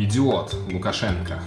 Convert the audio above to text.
Идиот Лукашенко.